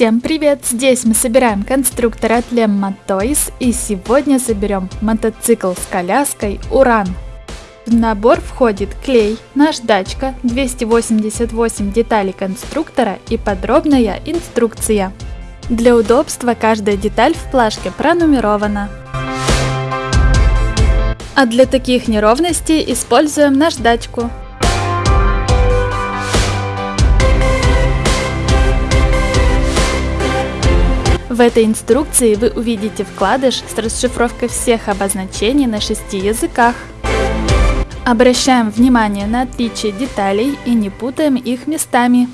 Всем привет! Здесь мы собираем конструктор от Lemma Toys и сегодня соберем мотоцикл с коляской Уран. В набор входит клей, наждачка, 288 деталей конструктора и подробная инструкция. Для удобства каждая деталь в плашке пронумерована. А для таких неровностей используем наждачку. В этой инструкции вы увидите вкладыш с расшифровкой всех обозначений на шести языках. Обращаем внимание на отличие деталей и не путаем их местами.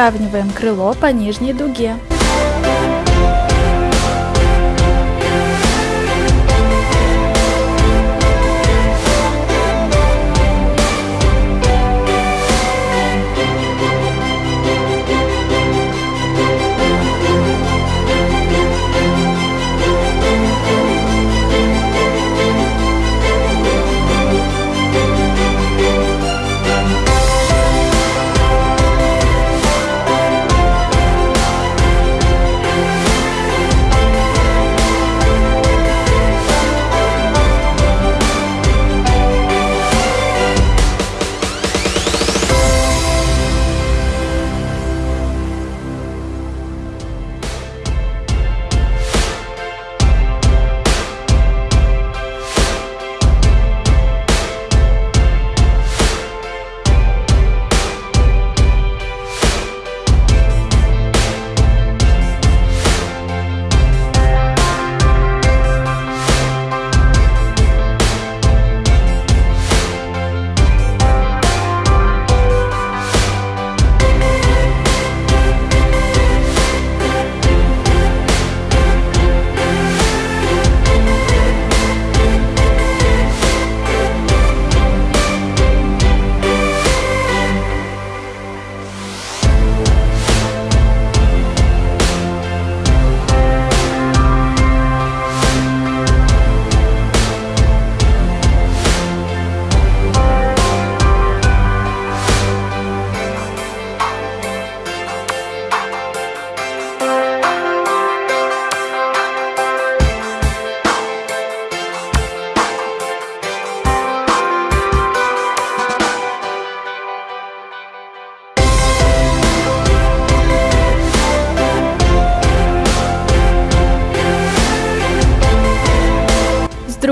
Выравниваем крыло по нижней дуге.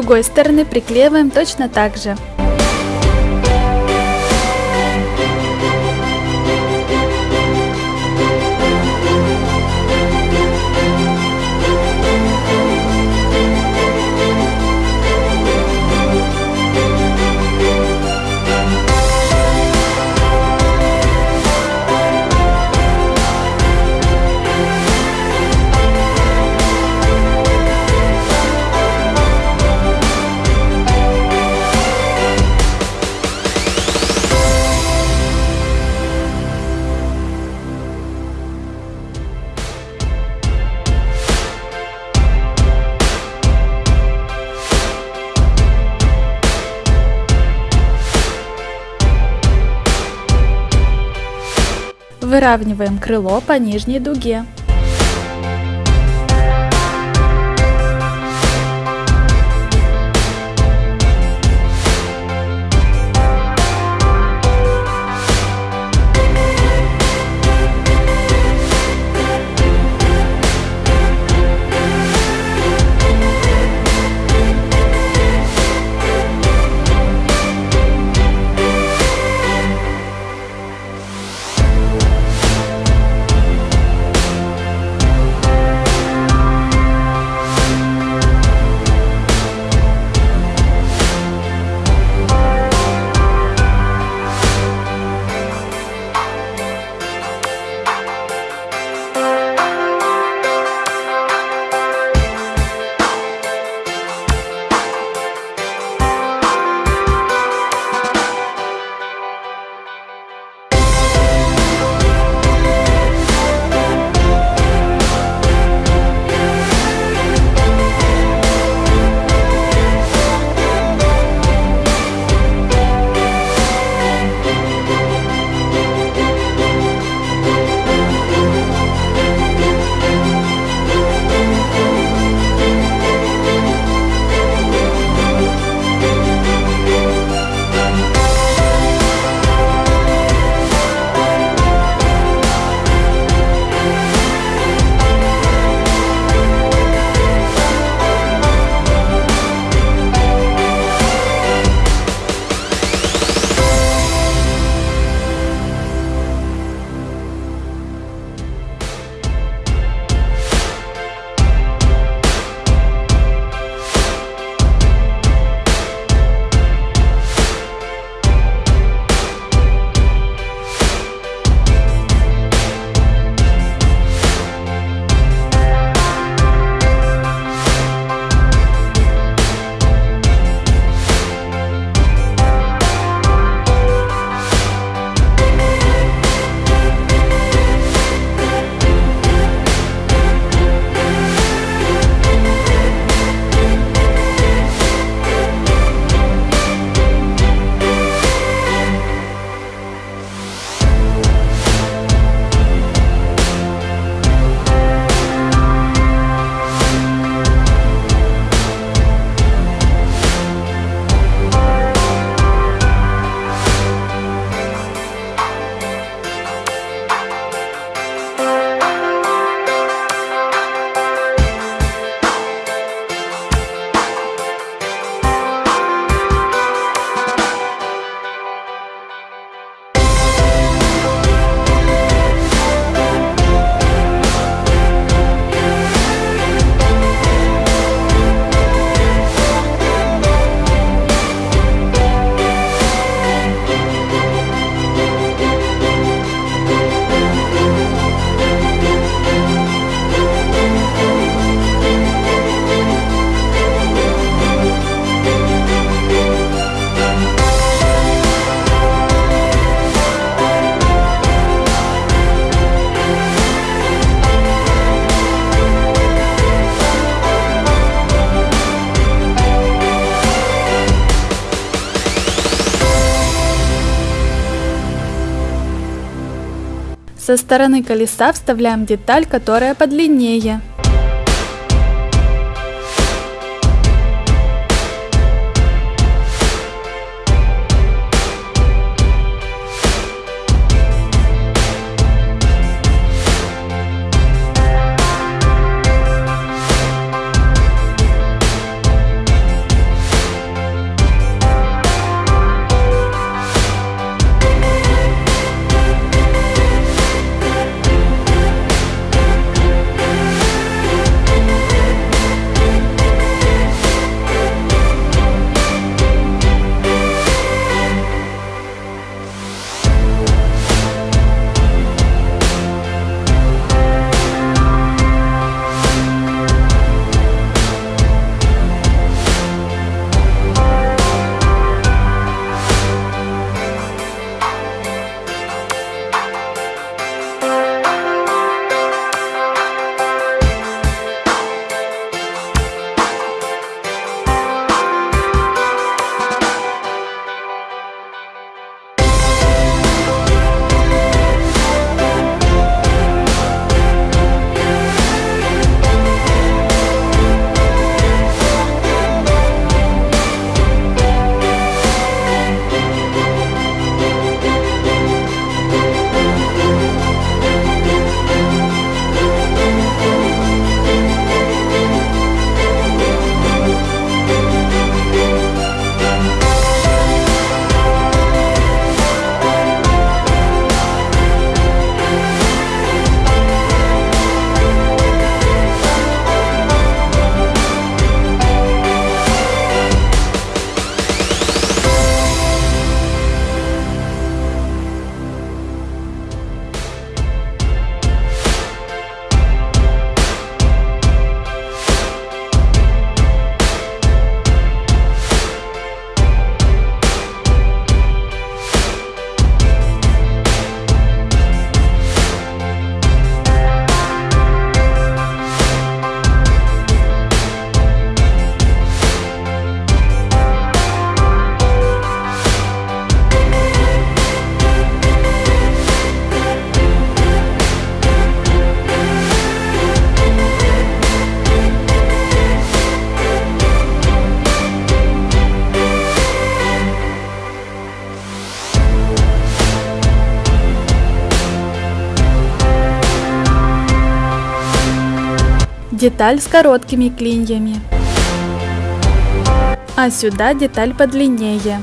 Другой стороны приклеиваем точно так же. Выравниваем крыло по нижней дуге. Стороны колеса вставляем деталь, которая подлиннее. Деталь с короткими клиньями. А сюда деталь подлиннее.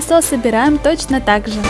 Колесо собираем точно так же.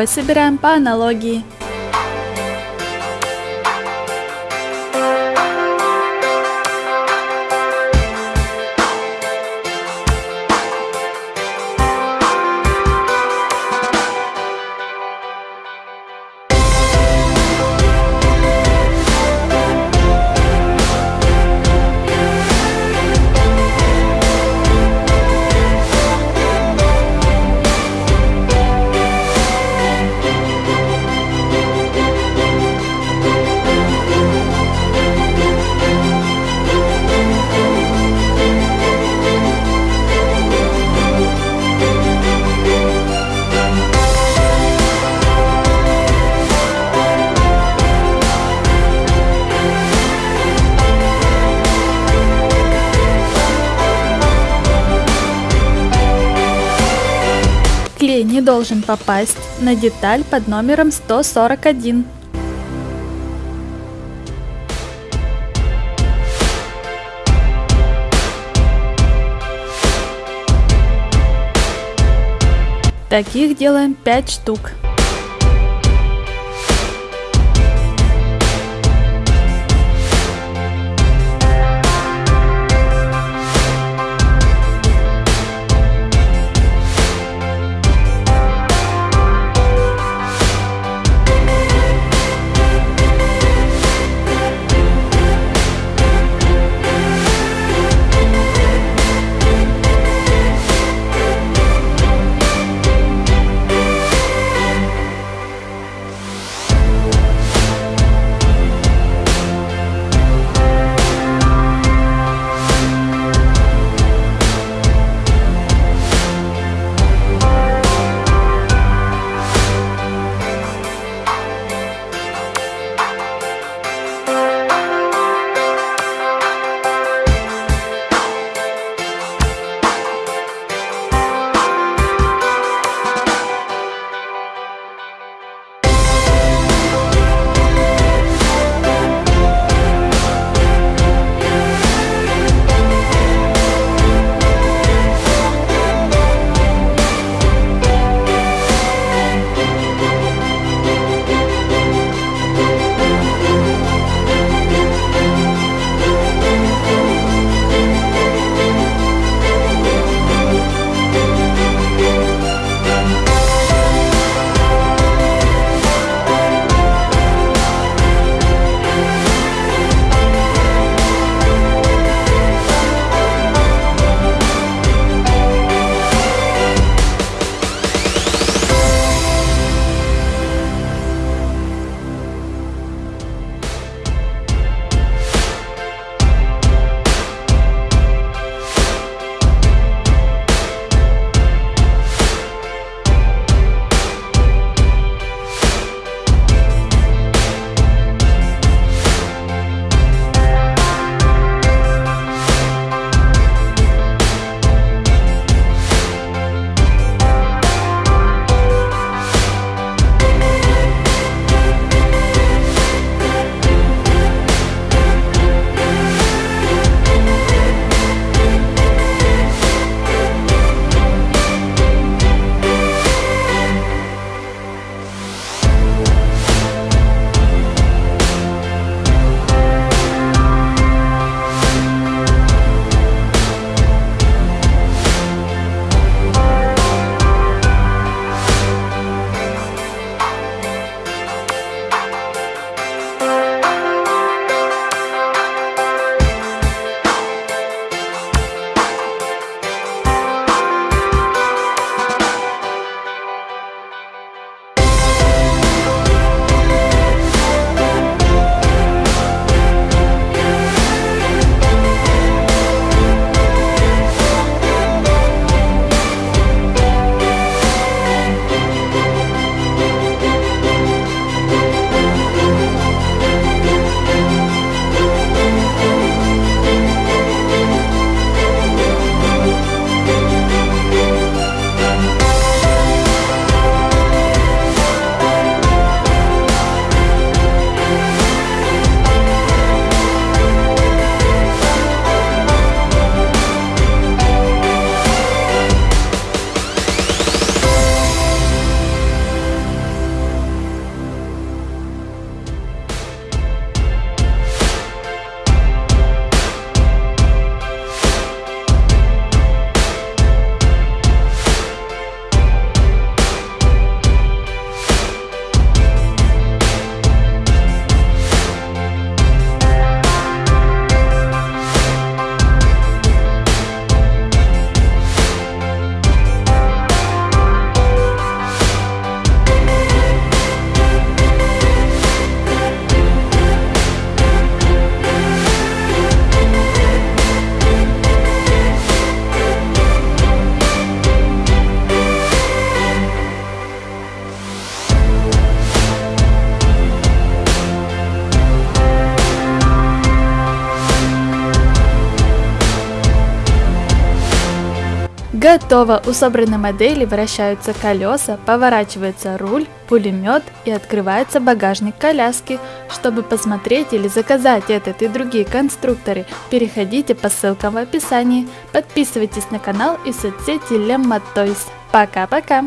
Второй собираем по аналогии. Должен попасть на деталь под номером 141. Таких делаем 5 штук. Готово! У собранной модели вращаются колеса, поворачивается руль, пулемет и открывается багажник коляски. Чтобы посмотреть или заказать этот и другие конструкторы, переходите по ссылкам в описании. Подписывайтесь на канал и соцсети Lemma Toys. Пока-пока!